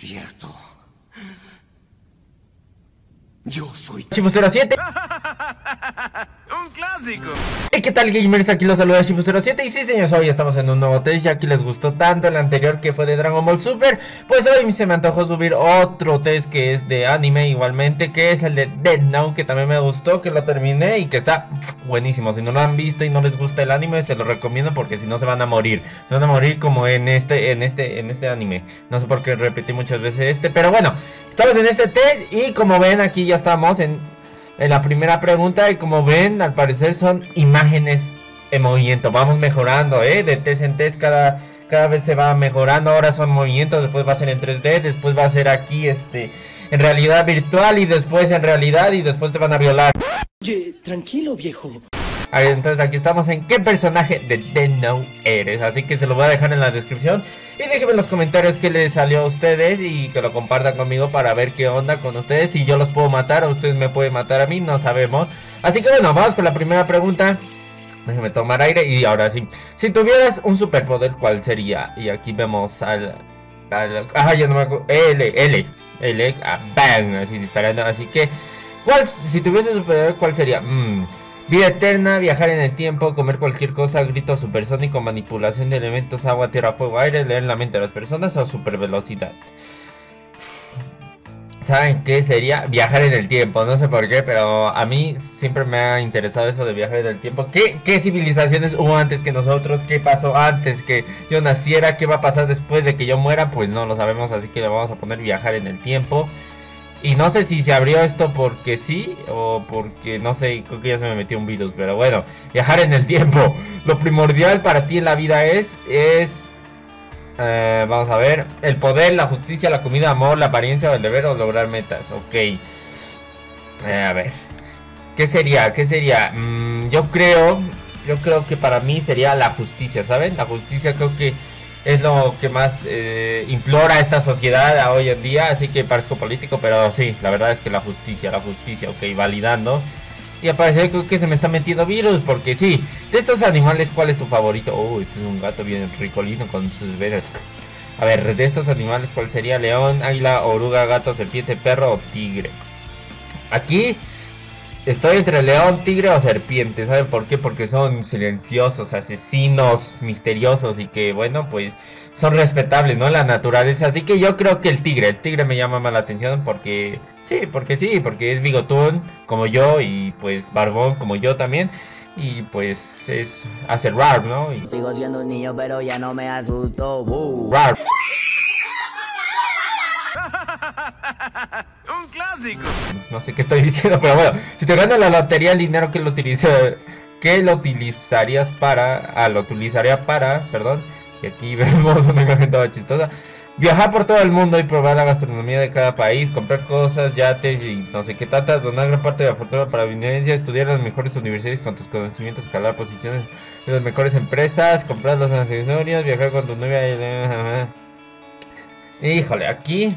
cierto. Yo soy... Chifu07 ¡Un clásico! ¿Y qué tal gamers? Aquí los saluda Shifu07 y sí señores, hoy estamos en un nuevo test Ya que les gustó tanto el anterior que fue de Dragon Ball Super Pues hoy se me antojó subir otro test que es de anime igualmente Que es el de Dead Note que también me gustó, que lo terminé y que está buenísimo Si no lo han visto y no les gusta el anime se lo recomiendo porque si no se van a morir Se van a morir como en este, en este, en este anime No sé por qué repetí muchas veces este, pero bueno Estamos en este test y como ven aquí ya estamos en en la primera pregunta y como ven, al parecer son imágenes en movimiento. Vamos mejorando, ¿eh? De test en test cada, cada vez se va mejorando. Ahora son movimientos, después va a ser en 3D, después va a ser aquí, este, en realidad virtual y después en realidad y después te van a violar. Oye, tranquilo, viejo. Entonces aquí estamos en qué personaje de The No eres. Así que se lo voy a dejar en la descripción. Y déjenme en los comentarios qué les salió a ustedes y que lo compartan conmigo para ver qué onda con ustedes. Si yo los puedo matar o ustedes me pueden matar a mí, no sabemos. Así que bueno, vamos con la primera pregunta. Déjenme tomar aire y ahora sí. Si tuvieras un superpoder, ¿cuál sería? Y aquí vemos al... al ah, ya no me acuerdo. L, L, L, ah, bang, así disparando. Así que, ¿cuál, si tuviese un superpoder, cuál sería? Mmm... Vida eterna, viajar en el tiempo, comer cualquier cosa, grito supersónico, manipulación de elementos, agua, tierra, fuego, aire, leer la mente de las personas o super velocidad. ¿Saben qué sería? Viajar en el tiempo, no sé por qué, pero a mí siempre me ha interesado eso de viajar en el tiempo. ¿Qué, qué civilizaciones hubo antes que nosotros? ¿Qué pasó antes que yo naciera? ¿Qué va a pasar después de que yo muera? Pues no lo sabemos, así que le vamos a poner viajar en el tiempo. Y no sé si se abrió esto porque sí o porque no sé, creo que ya se me metió un virus, pero bueno, viajar en el tiempo. Lo primordial para ti en la vida es, es, eh, vamos a ver, el poder, la justicia, la comida, amor, la apariencia, el deber o lograr metas. Ok. Eh, a ver, ¿qué sería? ¿Qué sería? Mm, yo creo, yo creo que para mí sería la justicia, ¿saben? La justicia creo que es lo que más eh, implora esta sociedad hoy en día, así que parezco político, pero sí, la verdad es que la justicia, la justicia, ok, validando. Y aparece que se me está metiendo virus, porque sí, de estos animales, ¿cuál es tu favorito? Uy, es un gato bien ricolino con sus venas. A ver, de estos animales, ¿cuál sería? León, águila, oruga, gato, serpiente, perro o tigre. Aquí Estoy entre león, tigre o serpiente. ¿Saben por qué? Porque son silenciosos, asesinos, misteriosos y que, bueno, pues son respetables, ¿no? La naturaleza. Así que yo creo que el tigre, el tigre me llama más la atención porque, sí, porque sí, porque es bigotón como yo y pues barbón como yo también. Y pues es, hace raro, ¿no? Y... Sigo siendo un niño, pero ya no me asusto. Rar. No sé qué estoy diciendo, pero bueno, si te ganas la lotería, el dinero que lo utiliza, que lo utilizarías para, ah, lo utilizaría para, perdón, y aquí vemos una imagen toda chistosa. Viajar por todo el mundo y probar la gastronomía de cada país, comprar cosas, yates y no sé qué tantas, donar gran parte de la fortuna para vivencia, estudiar las mejores universidades con tus conocimientos, escalar posiciones de las mejores empresas, comprar los accesorios, viajar con tu novia. Híjole, aquí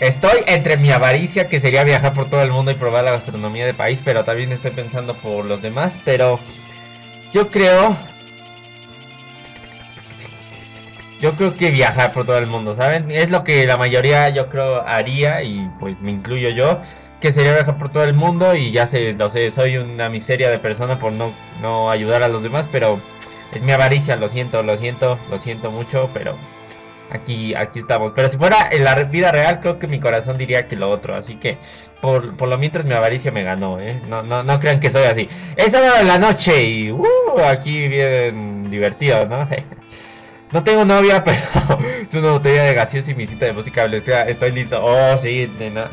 Estoy entre mi avaricia, que sería viajar por todo el mundo y probar la gastronomía del país, pero también estoy pensando por los demás, pero yo creo... Yo creo que viajar por todo el mundo, ¿saben? Es lo que la mayoría yo creo haría y pues me incluyo yo, que sería viajar por todo el mundo y ya sé, lo sé, soy una miseria de persona por no, no ayudar a los demás, pero es mi avaricia, lo siento, lo siento, lo siento mucho, pero aquí, aquí estamos. Pero si fuera en la vida real, creo que mi corazón diría que lo otro. Así que, por, por lo mientras, mi avaricia me ganó, ¿eh? No, no, no crean que soy así. Es hora de la noche y, uh, aquí bien divertido, ¿no? No tengo novia, pero es una botella de gaseosa y mi cita de música. Estoy listo. Oh, sí, nena.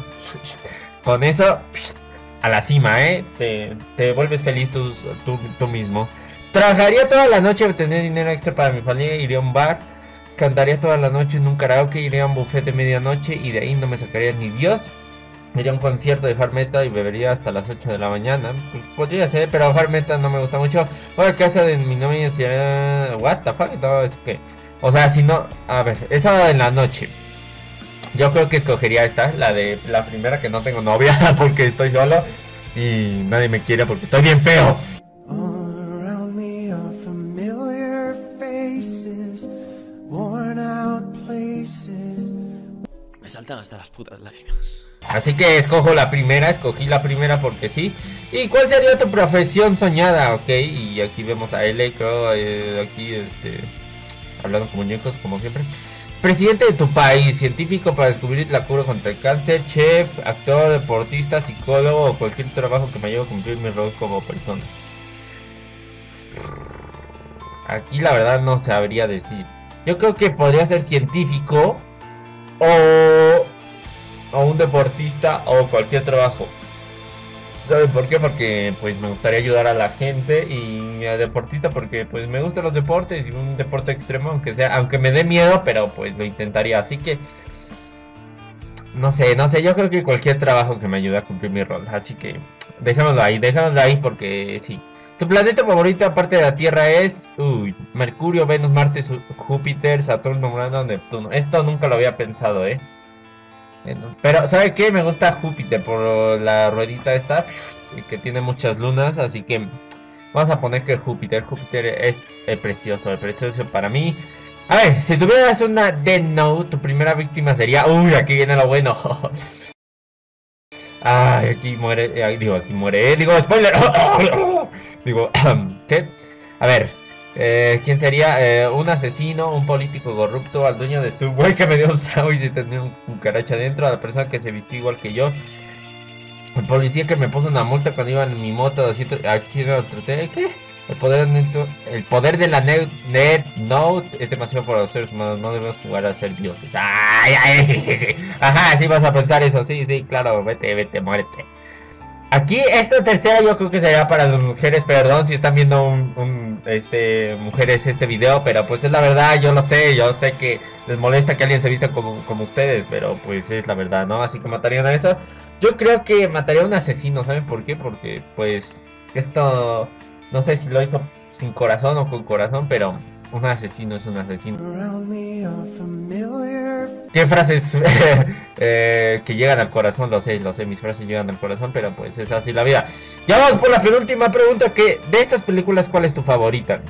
Con eso, a la cima, ¿eh? Te, te vuelves feliz tú, tú, tú mismo. Trabajaría toda la noche, obtener dinero extra para mi familia, iría a un bar Cantaría toda la noche en un karaoke, iría a un buffet de medianoche y de ahí no me sacaría ni Dios. Iría a un concierto de Farmeta y bebería hasta las 8 de la mañana. Pues podría ser, pero Farmeta no me gusta mucho. Voy a casa de mi novia y What the fuck? Todo eso que. O sea, si no. A ver, esa en la noche. Yo creo que escogería esta, la de la primera que no tengo novia porque estoy solo y nadie me quiere porque estoy bien feo. worn out places Me saltan hasta las putas lágrimas. Así que escojo la primera, escogí la primera porque sí. ¿Y cuál sería tu profesión soñada? Ok, y aquí vemos a L, creo, eh, aquí este, hablando con muñecos como siempre. Presidente de tu país, científico para descubrir la cura contra el cáncer, chef, actor, deportista, psicólogo o cualquier trabajo que me ayude a cumplir mi rol como persona. Aquí la verdad no sabría decir. Yo creo que podría ser científico o, o un deportista o cualquier trabajo. ¿Saben por qué? Porque pues me gustaría ayudar a la gente y a deportista porque pues me gustan los deportes y un deporte extremo aunque sea, aunque me dé miedo, pero pues lo intentaría. Así que no sé, no sé, yo creo que cualquier trabajo que me ayude a cumplir mi rol. Así que dejémoslo ahí, dejémoslo ahí porque sí. Tu planeta favorito aparte de la Tierra es uy, Mercurio, Venus, Marte, Júpiter, Saturno, Urano, Neptuno. Esto nunca lo había pensado, ¿eh? Pero, ¿sabe qué? Me gusta Júpiter por la ruedita esta que tiene muchas lunas, así que vamos a poner que Júpiter, Júpiter es eh, precioso, el precioso para mí. A ver, si tuvieras una Death Note, tu primera víctima sería, uy, aquí viene lo bueno. Ay, aquí muere, digo, aquí muere, eh, digo, spoiler. digo, ¿qué? A ver, eh, ¿quién sería? Eh, un asesino, un político corrupto, al dueño de Subway que me dio un sándwich y tenía un cucaracha dentro, a la persona que se vistió igual que yo, el policía que me puso una multa cuando iba en mi moto, así, aquí en otro, ¿qué? El poder, el poder de la net, net Note es demasiado para los seres humanos, no debemos jugar a ser dioses. Ay, ay, sí, sí, sí. Ajá, sí vas a pensar eso, sí, sí, claro, vete, vete, muérete. Aquí esta tercera yo creo que sería para las mujeres, perdón si están viendo un, un, este mujeres este video, pero pues es la verdad, yo lo sé, yo sé que les molesta que alguien se vista como, como ustedes, pero pues es la verdad, ¿no? Así que matarían a eso. Yo creo que mataría a un asesino, ¿saben por qué? Porque pues esto no sé si lo hizo sin corazón o con corazón, pero un asesino es un asesino. ¿Qué frases eh, que llegan al corazón? Lo sé, lo sé, mis frases llegan al corazón, pero pues es así la vida. Ya vamos por la penúltima pregunta que de estas películas, ¿cuál es tu favorita?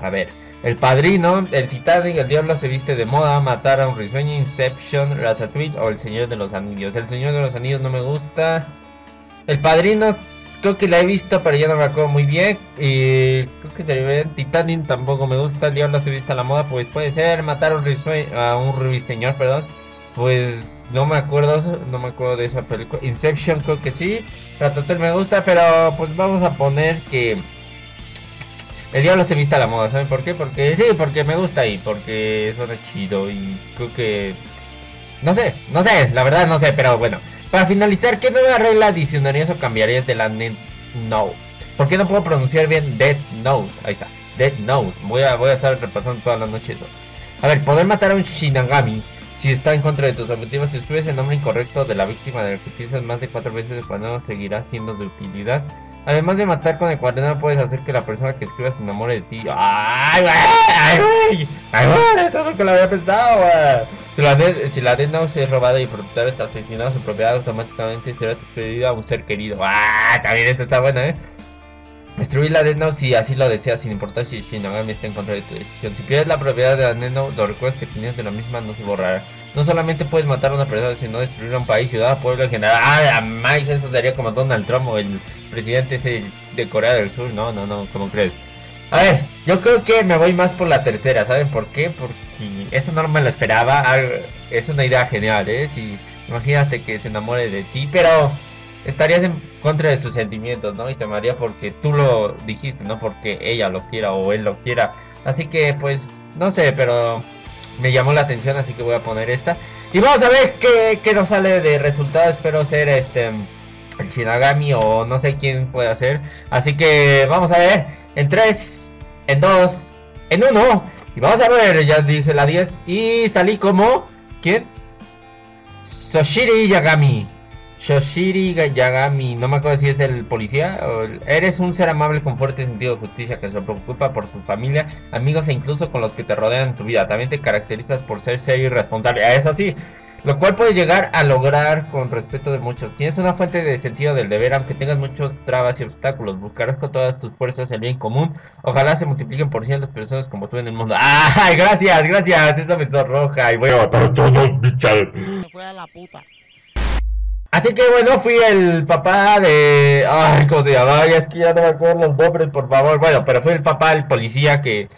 A ver, El Padrino, El Titanic, El Diablo se viste de moda, Matar a un risueño, Inception, Ratatouille o El Señor de los Anillos. El Señor de los Anillos no me gusta. El Padrino creo que la he visto, pero ya no me acuerdo muy bien. Y creo que sería bien. Titanic tampoco me gusta. El Diablo se viste a la moda, pues puede ser. Matar a un, a un perdón. Pues no me acuerdo, no me acuerdo de esa película. Inception creo que sí. Ratatouille me gusta, pero pues vamos a poner que el diablo se viste a la moda, ¿saben por qué? Porque sí, porque me gusta y porque suena chido y creo que no sé, no sé, la verdad no sé, pero bueno. Para finalizar, ¿qué nueva regla adicionarías o cambiarías de la Net Note? ¿Por qué no puedo pronunciar bien Death Note? Ahí está, Death Note. Voy a, voy a estar repasando toda la noche eso. A ver, poder matar a un Shinigami si está en contra de tus objetivos. Si escribes el nombre incorrecto de la víctima que utilizas más de cuatro veces, el cuaderno seguirá siendo de utilidad. Además de matar con el cuaderno, puedes hacer que la persona que escriba se enamore de ti. ¡Ay, güey! ¡Ay, güey! ¡Ay, güey! Eso es lo que lo había pensado, güey. Si la, de, la Death Note es robada y propietario está asesinado, su propiedad automáticamente será transferida a un ser querido. ¡Ah! También eso está bueno, ¿eh? Destruir la Death Note si así lo deseas, sin importar si Shinigami está en contra de tu decisión. Si pierdes la propiedad de la Death Note, los recuerdos que tenías de la misma no se borrarán. No solamente puedes matar a una persona, sino destruir a un país, ciudad, pueblo en general. ¡Ah, más! Eso sería como Donald Trump o el presidente de Corea del Sur. No, no, no, ¿cómo crees? A ver, yo creo que me voy más por la tercera, ¿saben por qué? Porque eso no me lo esperaba. Es una idea genial, ¿eh? Si imagínate que se enamore de ti, pero estarías en contra de sus sentimientos, ¿no? Y te amaría porque tú lo dijiste, no porque ella lo quiera o él lo quiera. Así que, pues, no sé, pero me llamó la atención, así que voy a poner esta. Y vamos a ver qué, qué nos sale de resultado. Espero ser este el Shinagami o no sé quién puede hacer. Así que vamos a ver. En 3, en 2, en 1. Y vamos a ver, ya dije la 10. Y salí como. ¿Quién? Soshiri Yagami. Shoshiri Yagami, no me acuerdo si es el policía. Eres un ser amable con fuerte sentido de justicia que se preocupa por tu familia, amigos e incluso con los que te rodean en tu vida. También te caracterizas por ser serio y responsable. Ah, Eso sí, lo cual puedes llegar a lograr con respeto de muchos. Tienes una fuente de sentido del deber, aunque tengas muchos trabas y obstáculos. Buscarás con todas tus fuerzas el bien común. Ojalá se multipliquen por cien las personas como tú en el mundo. ¡Ay, gracias, gracias! Eso me sonroja y matar a todos, bichal. se fue a la puta. Así que bueno, fui el papá de... Ay, ¿cómo se es que ya no me acuerdo los nombres, por favor. Bueno, pero fui el papá del policía que...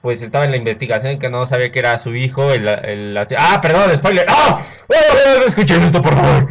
Pues estaba en la investigación y que no sabía que era su hijo. El, el- Ah, perdón, spoiler. ¡Ah! ¡Oh, no escuchen esto, por favor!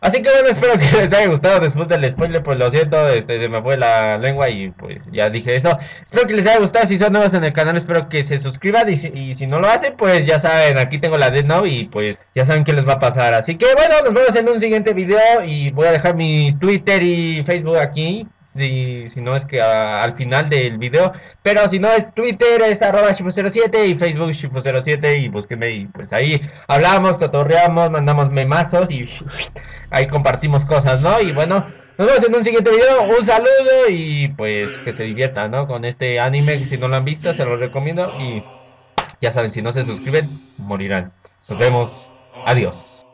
Así que bueno, espero que les haya gustado después del spoiler, pues lo siento, este, se me fue la lengua y pues ya dije eso. Espero que les haya gustado, si son nuevos en el canal, espero que se suscriban y si, y si no lo hacen, pues ya saben, aquí tengo la Dead Note y pues ya saben qué les va a pasar. Así que bueno, nos vemos en un siguiente video y voy a dejar mi Twitter y Facebook aquí. Si, si no es que al final del video Pero si no es Twitter es arroba shifu07 y Facebook shifu07 y búsquenme y pues ahí hablamos, cotorreamos, mandamos memazos y ahí compartimos cosas, ¿no? Y bueno, nos vemos en un siguiente video, un saludo y pues que se diviertan, ¿no? Con este anime, si no lo han visto se los recomiendo y ya saben, si no se suscriben, morirán. Nos vemos, adiós.